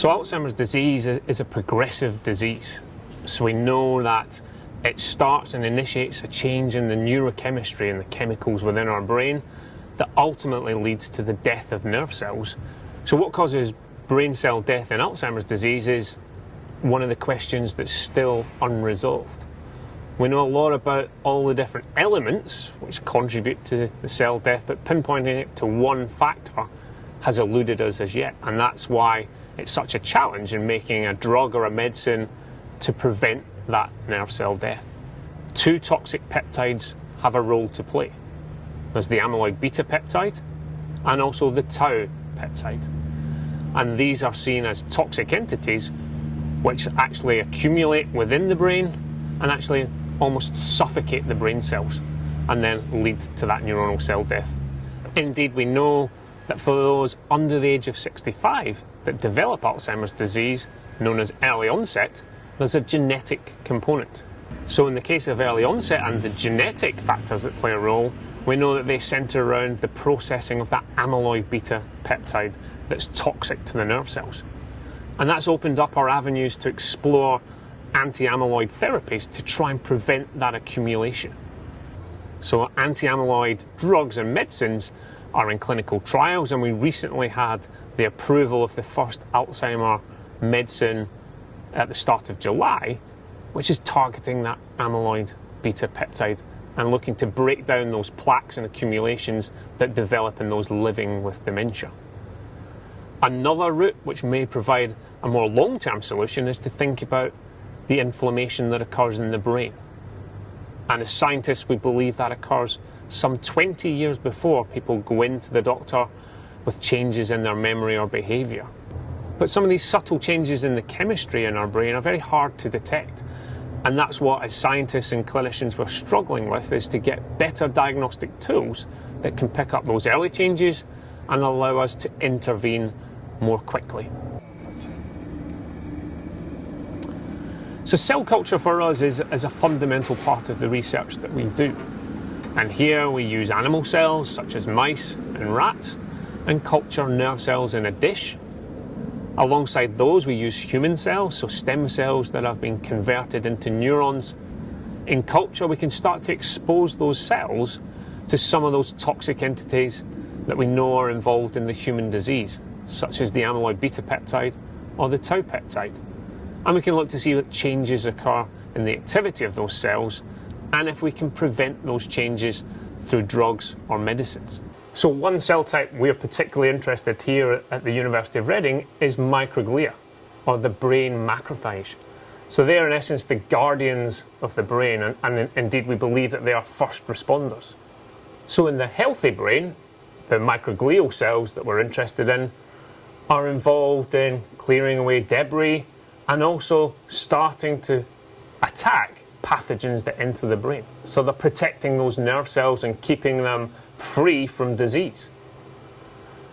So Alzheimer's disease is a progressive disease. So we know that it starts and initiates a change in the neurochemistry and the chemicals within our brain that ultimately leads to the death of nerve cells. So what causes brain cell death in Alzheimer's disease is one of the questions that's still unresolved. We know a lot about all the different elements which contribute to the cell death, but pinpointing it to one factor has eluded us as yet, and that's why it's such a challenge in making a drug or a medicine to prevent that nerve cell death. Two toxic peptides have a role to play. There's the amyloid beta peptide and also the tau peptide. And these are seen as toxic entities which actually accumulate within the brain and actually almost suffocate the brain cells and then lead to that neuronal cell death. Indeed, we know that for those under the age of 65 that develop Alzheimer's disease, known as early onset, there's a genetic component. So in the case of early onset and the genetic factors that play a role, we know that they centre around the processing of that amyloid beta peptide that's toxic to the nerve cells. And that's opened up our avenues to explore anti-amyloid therapies to try and prevent that accumulation. So anti-amyloid drugs and medicines are in clinical trials, and we recently had the approval of the first Alzheimer medicine at the start of July, which is targeting that amyloid beta peptide and looking to break down those plaques and accumulations that develop in those living with dementia. Another route which may provide a more long-term solution is to think about the inflammation that occurs in the brain. And as scientists, we believe that occurs some 20 years before people go into the doctor with changes in their memory or behaviour. But some of these subtle changes in the chemistry in our brain are very hard to detect. And that's what, as scientists and clinicians, we're struggling with is to get better diagnostic tools that can pick up those early changes and allow us to intervene more quickly. So cell culture for us is, is a fundamental part of the research that we do. And here we use animal cells such as mice and rats and culture nerve cells in a dish. Alongside those we use human cells, so stem cells that have been converted into neurons. In culture we can start to expose those cells to some of those toxic entities that we know are involved in the human disease, such as the amyloid beta peptide or the tau peptide. And we can look to see what changes occur in the activity of those cells and if we can prevent those changes through drugs or medicines. So one cell type we're particularly interested here at the University of Reading is microglia, or the brain macrophage. So they are in essence the guardians of the brain, and, and indeed we believe that they are first responders. So in the healthy brain, the microglial cells that we're interested in are involved in clearing away debris and also starting to attack pathogens that enter the brain. So they're protecting those nerve cells and keeping them free from disease.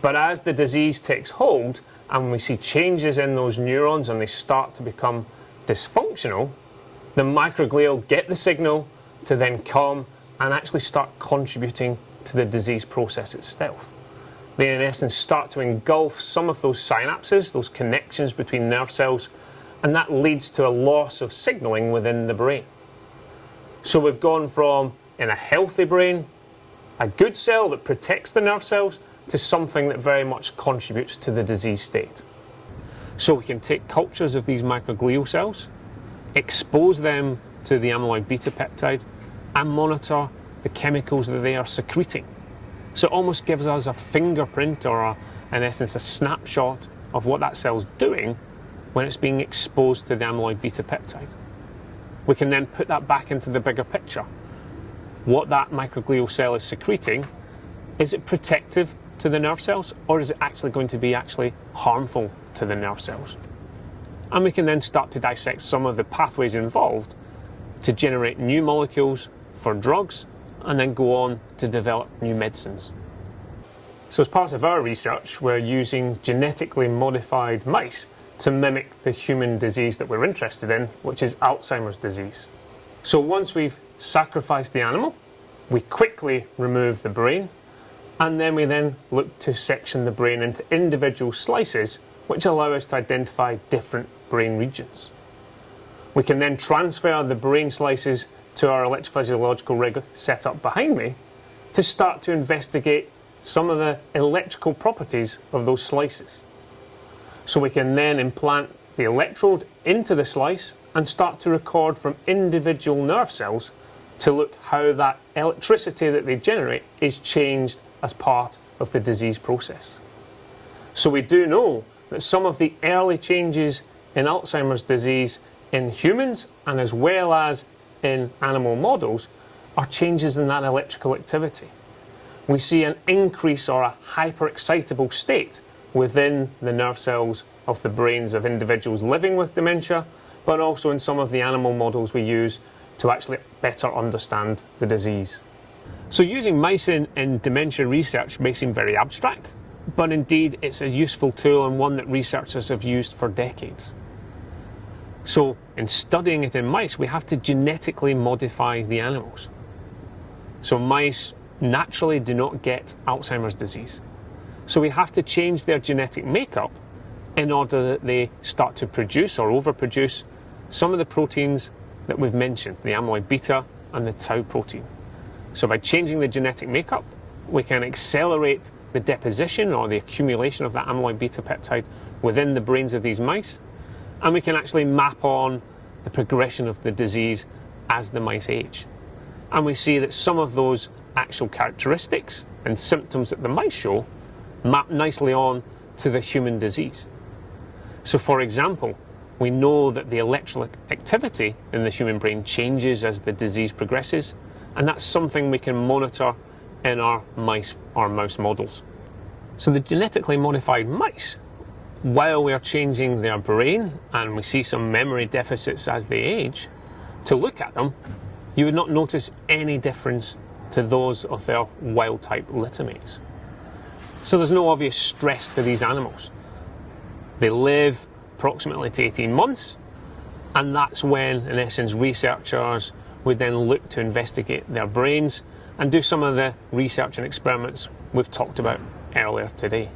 But as the disease takes hold and we see changes in those neurons and they start to become dysfunctional, the microglial get the signal to then come and actually start contributing to the disease process itself. They in essence start to engulf some of those synapses, those connections between nerve cells, and that leads to a loss of signaling within the brain. So we've gone from, in a healthy brain, a good cell that protects the nerve cells, to something that very much contributes to the disease state. So we can take cultures of these microglial cells, expose them to the amyloid beta peptide, and monitor the chemicals that they are secreting. So it almost gives us a fingerprint or, a, in essence, a snapshot of what that cell's doing when it's being exposed to the amyloid beta peptide. We can then put that back into the bigger picture. What that microglial cell is secreting, is it protective to the nerve cells or is it actually going to be actually harmful to the nerve cells? And we can then start to dissect some of the pathways involved to generate new molecules for drugs and then go on to develop new medicines. So as part of our research, we're using genetically modified mice to mimic the human disease that we're interested in, which is Alzheimer's disease. So once we've sacrificed the animal, we quickly remove the brain, and then we then look to section the brain into individual slices which allow us to identify different brain regions. We can then transfer the brain slices to our electrophysiological rig set up behind me to start to investigate some of the electrical properties of those slices. So we can then implant the electrode into the slice and start to record from individual nerve cells to look how that electricity that they generate is changed as part of the disease process. So we do know that some of the early changes in Alzheimer's disease in humans and as well as in animal models are changes in that electrical activity. We see an increase or a hyperexcitable state within the nerve cells of the brains of individuals living with dementia, but also in some of the animal models we use to actually better understand the disease. So using mice in, in dementia research may seem very abstract, but indeed it's a useful tool and one that researchers have used for decades. So in studying it in mice, we have to genetically modify the animals. So mice naturally do not get Alzheimer's disease. So we have to change their genetic makeup in order that they start to produce or overproduce some of the proteins that we've mentioned, the amyloid beta and the tau protein. So by changing the genetic makeup, we can accelerate the deposition or the accumulation of that amyloid beta peptide within the brains of these mice, and we can actually map on the progression of the disease as the mice age. And we see that some of those actual characteristics and symptoms that the mice show map nicely on to the human disease. So, for example, we know that the electrical activity in the human brain changes as the disease progresses, and that's something we can monitor in our mice or mouse models. So the genetically modified mice, while we are changing their brain and we see some memory deficits as they age, to look at them, you would not notice any difference to those of their wild type littermates. So there's no obvious stress to these animals. They live approximately to 18 months, and that's when, in essence, researchers would then look to investigate their brains and do some of the research and experiments we've talked about earlier today.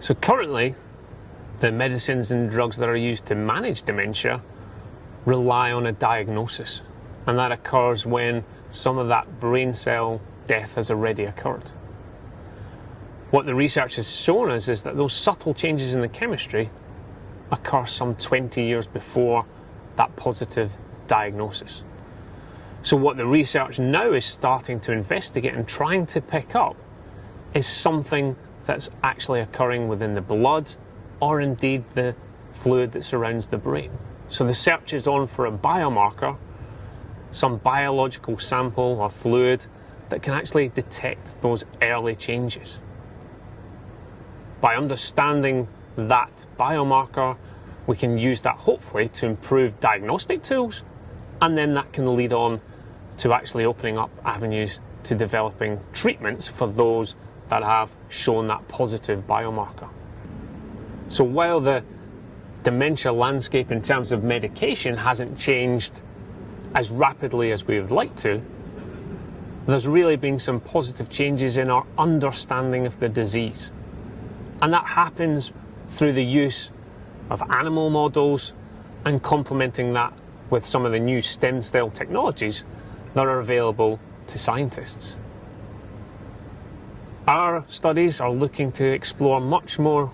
So currently, the medicines and drugs that are used to manage dementia rely on a diagnosis, and that occurs when some of that brain cell death has already occurred. What the research has shown us is that those subtle changes in the chemistry occur some 20 years before that positive diagnosis. So, what the research now is starting to investigate and trying to pick up is something that's actually occurring within the blood or indeed the fluid that surrounds the brain. So, the search is on for a biomarker, some biological sample or fluid that can actually detect those early changes. By understanding that biomarker, we can use that hopefully to improve diagnostic tools, and then that can lead on to actually opening up avenues to developing treatments for those that have shown that positive biomarker. So while the dementia landscape in terms of medication hasn't changed as rapidly as we would like to, there's really been some positive changes in our understanding of the disease. And that happens through the use of animal models and complementing that with some of the new stem cell technologies that are available to scientists. Our studies are looking to explore much more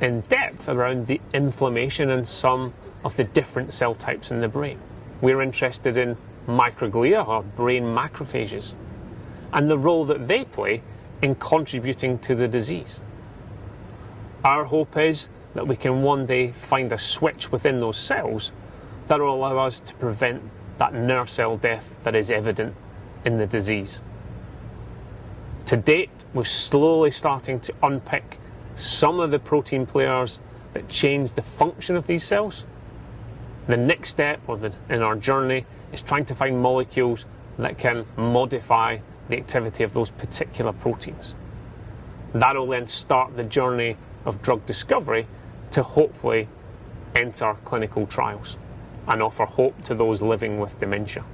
in depth around the inflammation and some of the different cell types in the brain. We're interested in microglia or brain macrophages and the role that they play in contributing to the disease. Our hope is that we can one day find a switch within those cells that will allow us to prevent that nerve cell death that is evident in the disease. To date, we're slowly starting to unpick some of the protein players that change the function of these cells. The next step in our journey is trying to find molecules that can modify the activity of those particular proteins. That will then start the journey of drug discovery to hopefully enter clinical trials and offer hope to those living with dementia.